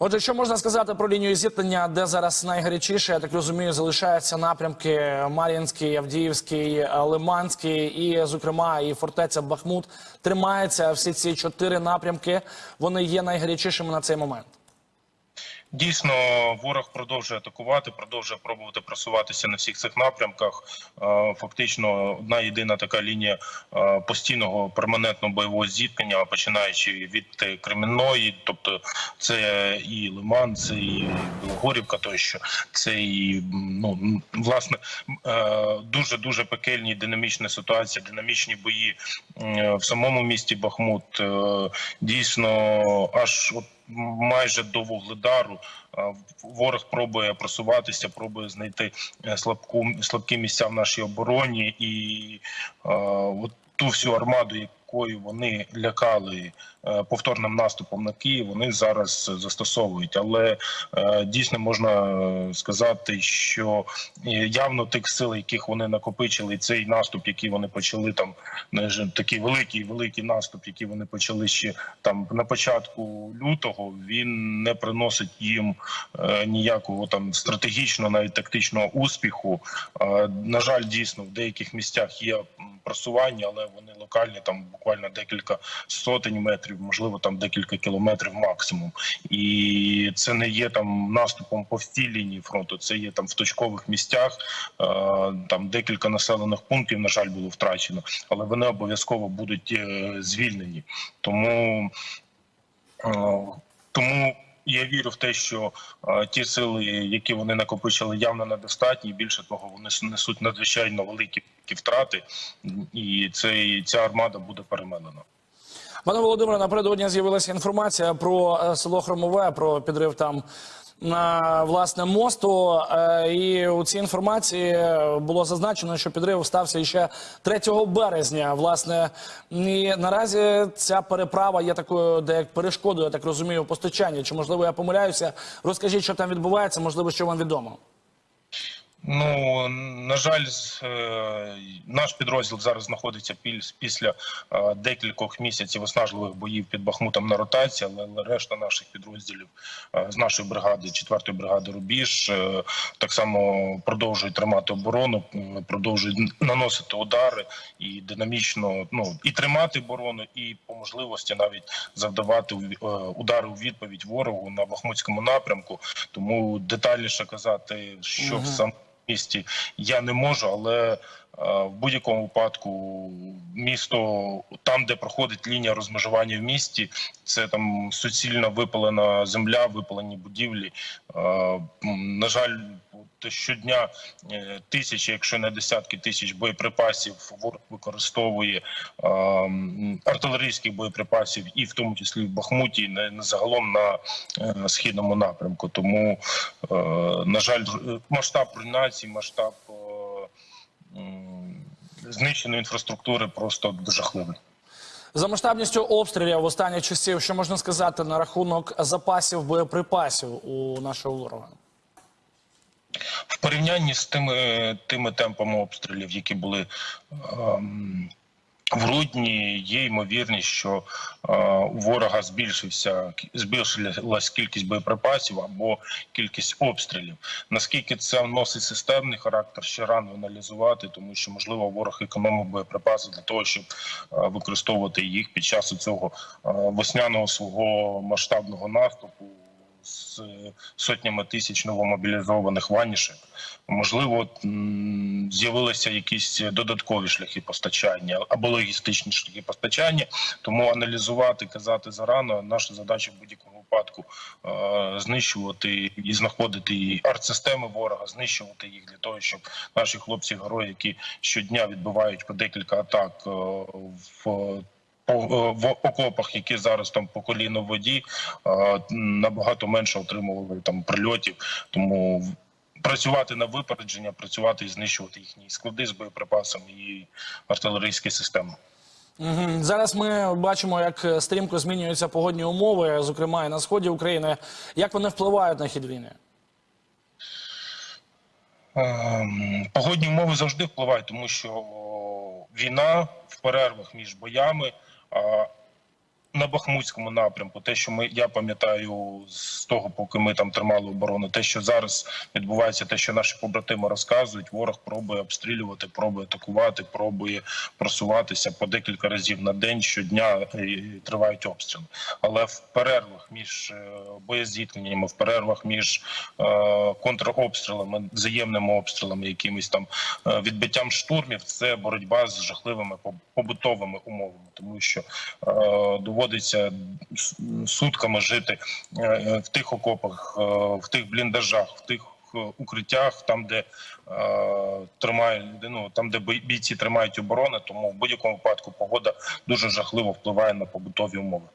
Отже, що можна сказати про лінію зіткнення, де зараз найгарячіше, я так розумію, залишаються напрямки Мар'їнський, Авдіївський, е, Лиманський і, зокрема, і фортеця Бахмут тримається. Всі ці чотири напрямки вони є найгарячішими на цей момент. Дійсно, ворог продовжує атакувати, продовжує пробувати просуватися на всіх цих напрямках. Е, Фактично, одна єдина така лінія е, постійного перманентного бойового зіткнення, починаючи від е, Кремінної, тобто це і Лиман, це і Білогорівка, тощо це і ну власне дуже дуже пекельні динамічна ситуація, динамічні бої в самому місті Бахмут. Е, Дійсно, аж от майже до вугледару. Ворог пробує просуватися, пробує знайти е, слабку слабкі місця в нашій обороні, і от ту всю армаду, якою вони лякали е, повторним наступом на Київ, вони зараз застосовують. Але е, дійсно можна е, сказати, що явно тих сил, яких вони накопичили, цей наступ, який вони почали там, такий великий великий наступ, який вони почали ще там на початку лютого, він не приносить їм ніякого там стратегічного, навіть тактичного успіху. На жаль, дійсно в деяких місцях є просування, але вони локальні, там буквально декілька сотень метрів, можливо, там декілька кілометрів максимум. І це не є там наступом по всій лінії фронту. Це є там в точкових місцях. Е, там декілька населених пунктів, на жаль, було втрачено, але вони обов'язково будуть е, звільнені. Тому Е, Тому я вірю в те, що е, ті сили, які вони накопичили, явно недостатні. Більше того, вони несуть надзвичайно великі втрати, і цей ця армада буде перемелена. Пане Володимире, напередодні з'явилася інформація про е, село Хромове, про підрив там власне мосту. Е, І у цій інформації було зазначено, що підрив стався ще 3 березня. Власне, і наразі ця переправа є такою, де як перешкодою, я так розумію, постачання. Чи можливо я помиляюся? Розкажіть, що там відбувається, можливо, що вам відомо. Ну на жаль, е, наш підрозділ зараз знаходиться піс- після е, декількох місяців виснажливих боїв під Бахмутом на ротації, але, решта наших підрозділів е, з нашої бригади, 4-ї бригади Рубіж, так само продовжують тримати оборону, продовжують наносити удари і динамічно ну і тримати оборону, і по можливості навіть завдавати удари у відповідь ворогу на Бахмутському напрямку. Тому детальніше казати, що в сам місті я не можу, але е, в будь-якому випадку місто там, де проходить лінія розмежування в місті, це там суцільно випалена земля, випалені будівлі. Е, На жаль, щодня е, тисячі, якщо не десятки тисяч боєприпасів ворог використовує е, артилерійських боєприпасів, і в тому числі в Бахмуті, не, не загалом на е, східному напрямку. Тому, е, на жаль, е, масштаб руйнації, масштаб е, знищеної інфраструктури просто жахливий. За масштабністю обстрілів в останніх часів, що можна сказати на рахунок запасів боєприпасів у нашого ворога? В порівнянні з тими тими темпами обстрілів, які були ем, в грудні, є ймовірність, що е, у ворога збільшився збільшилась кількість боєприпасів або кількість обстрілів. Наскільки це носить системний характер, ще рано аналізувати, тому що можливо ворог економив боєприпаси для того, щоб е, використовувати їх під час цього е, весняного свого масштабного наступу з сотнями тисяч новомобілізованих ванішек. Можливо, з'явилися якісь додаткові шляхи постачання або логістичні шляхи постачання. Тому аналізувати, казати зарано. Наша задача в будь-якому випадку е, знищувати і знаходити артсистеми ворога, знищувати їх для того, щоб наші хлопці герої, які щодня відбивають по декілька атак е, в в окопах, які зараз там по коліно в воді, е, набагато менше отримували там прильотів. Тому працювати на випередження, працювати і знищувати їхні склади з боєприпасами і артилерійські системи. Зараз ми бачимо, як стрімко змінюються погодні умови, зокрема і на сході України. Як вони впливають на хід війни? Ем, Погодні умови завжди впливають, тому що війна в перервах між боями а, на Бахмутському напрямку, те, що ми я пам'ятаю з того, поки ми там тримали оборону, те, що зараз відбувається, те, що наші побратими розказують, ворог пробує обстрілювати, пробує атакувати, пробує просуватися по декілька разів на день щодня і тривають обстріли. Але в перервах між е, боєзіткненнями, в перервах між е, контробстрілами, взаємними обстрілами, якимись там е, відбиттям штурмів, це боротьба з жахливими поб- побутовими умовами, тому що е, доводиться сутками жити е, е, в тих окопах, е, в тих бліндажах, в тих укриттях, там, де тримає ну, там, де бій- бійці тримають оборони, тому в будь-якому випадку погода дуже жахливо впливає на побутові умови.